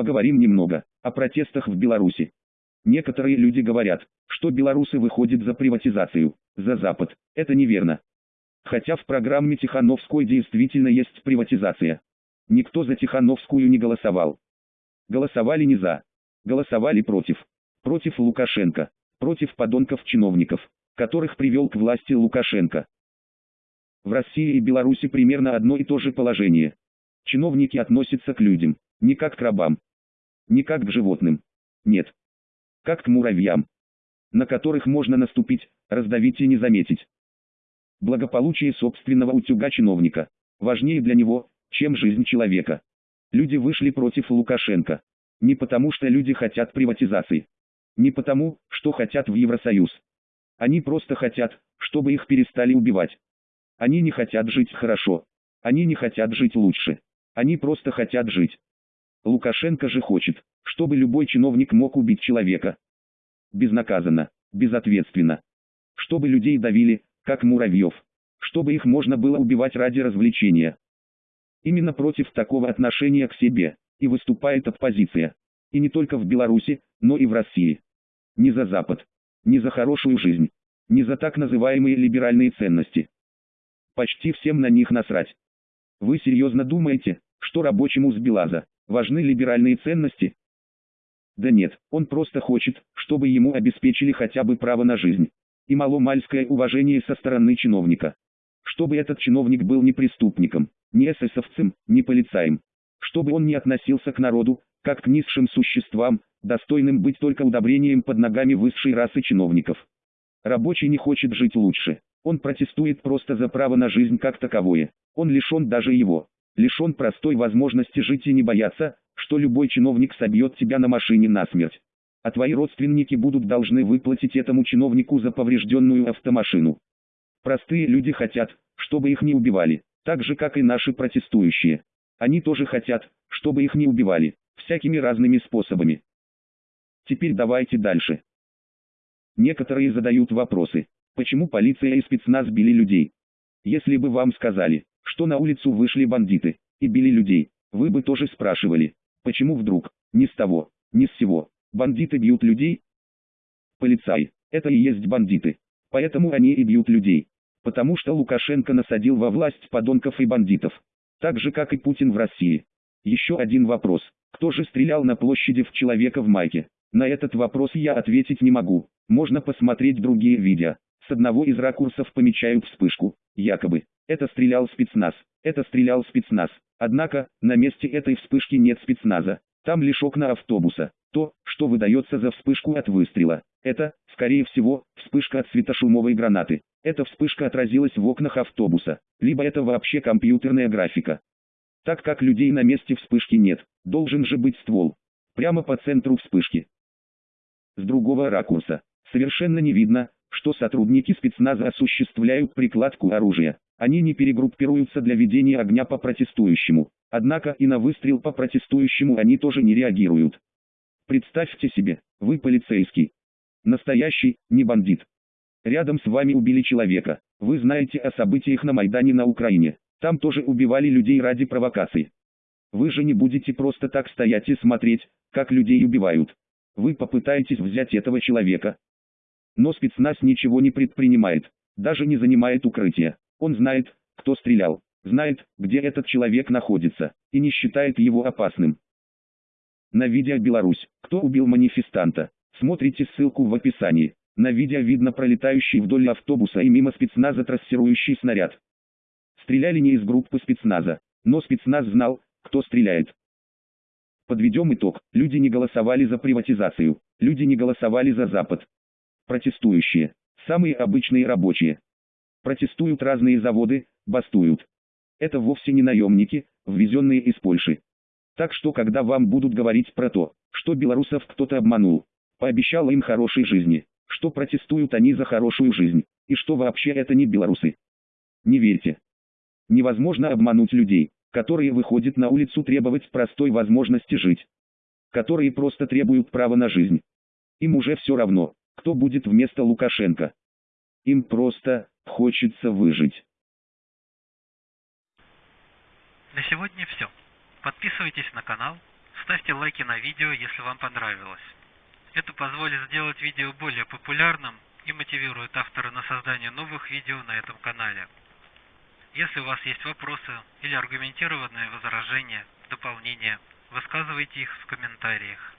Поговорим немного о протестах в Беларуси. Некоторые люди говорят, что белорусы выходят за приватизацию, за Запад. Это неверно. Хотя в программе Тихановской действительно есть приватизация. Никто за Тихановскую не голосовал. Голосовали не за. Голосовали против. Против Лукашенко. Против подонков-чиновников, которых привел к власти Лукашенко. В России и Беларуси примерно одно и то же положение. Чиновники относятся к людям, не как к рабам, не как к животным. Нет. Как к муравьям, на которых можно наступить, раздавить и не заметить. Благополучие собственного утюга чиновника важнее для него, чем жизнь человека. Люди вышли против Лукашенко. Не потому что люди хотят приватизации. Не потому, что хотят в Евросоюз. Они просто хотят, чтобы их перестали убивать. Они не хотят жить хорошо. Они не хотят жить лучше. Они просто хотят жить. Лукашенко же хочет, чтобы любой чиновник мог убить человека. Безнаказанно, безответственно. Чтобы людей давили, как муравьев. Чтобы их можно было убивать ради развлечения. Именно против такого отношения к себе и выступает оппозиция. И не только в Беларуси, но и в России. Не за Запад. Не за хорошую жизнь. Не за так называемые либеральные ценности. Почти всем на них насрать. Вы серьезно думаете, что рабочему с Белаза важны либеральные ценности? Да нет, он просто хочет, чтобы ему обеспечили хотя бы право на жизнь. И маломальское уважение со стороны чиновника. Чтобы этот чиновник был не преступником, не эсэсовцем, не полицаем. Чтобы он не относился к народу, как к низшим существам, достойным быть только удобрением под ногами высшей расы чиновников. Рабочий не хочет жить лучше. Он протестует просто за право на жизнь как таковое. Он лишен даже его. Лишен простой возможности жить и не бояться, что любой чиновник собьет тебя на машине насмерть. А твои родственники будут должны выплатить этому чиновнику за поврежденную автомашину. Простые люди хотят, чтобы их не убивали, так же как и наши протестующие. Они тоже хотят, чтобы их не убивали, всякими разными способами. Теперь давайте дальше. Некоторые задают вопросы, почему полиция и спецназ били людей. Если бы вам сказали, что на улицу вышли бандиты и били людей, вы бы тоже спрашивали, почему вдруг, ни с того, ни с сего, бандиты бьют людей? Полицаи, это и есть бандиты, поэтому они и бьют людей. Потому что Лукашенко насадил во власть подонков и бандитов. Так же как и Путин в России. Еще один вопрос. Кто же стрелял на площади в человека в майке? На этот вопрос я ответить не могу. Можно посмотреть другие видео. С одного из ракурсов помечают вспышку. Якобы. Это стрелял спецназ. Это стрелял спецназ. Однако, на месте этой вспышки нет спецназа. Там лишь окна автобуса. То, что выдается за вспышку от выстрела. Это, скорее всего, вспышка от светошумовой гранаты. Эта вспышка отразилась в окнах автобуса, либо это вообще компьютерная графика. Так как людей на месте вспышки нет, должен же быть ствол. Прямо по центру вспышки. С другого ракурса, совершенно не видно, что сотрудники спецназа осуществляют прикладку оружия. Они не перегруппируются для ведения огня по протестующему. Однако и на выстрел по протестующему они тоже не реагируют. Представьте себе, вы полицейский. Настоящий, не бандит. Рядом с вами убили человека. Вы знаете о событиях на Майдане на Украине. Там тоже убивали людей ради провокаций. Вы же не будете просто так стоять и смотреть, как людей убивают. Вы попытаетесь взять этого человека. Но спецназ ничего не предпринимает, даже не занимает укрытие. Он знает, кто стрелял, знает, где этот человек находится, и не считает его опасным. На видео Беларусь, кто убил манифестанта, смотрите ссылку в описании. На видео видно пролетающий вдоль автобуса и мимо спецназа трассирующий снаряд. Стреляли не из группы спецназа, но спецназ знал, кто стреляет. Подведем итог. Люди не голосовали за приватизацию. Люди не голосовали за Запад. Протестующие. Самые обычные рабочие. Протестуют разные заводы, бастуют. Это вовсе не наемники, ввезенные из Польши. Так что когда вам будут говорить про то, что белорусов кто-то обманул, пообещал им хорошей жизни, что протестуют они за хорошую жизнь, и что вообще это не белорусы. Не верьте. Невозможно обмануть людей, которые выходят на улицу требовать простой возможности жить. Которые просто требуют права на жизнь. Им уже все равно, кто будет вместо Лукашенко. Им просто хочется выжить. На сегодня все. Подписывайтесь на канал, Ставьте лайки на видео, если вам понравилось. Это позволит сделать видео более популярным и мотивирует автора на создание новых видео на этом канале. Если у вас есть вопросы или аргументированные возражения, дополнения, высказывайте их в комментариях.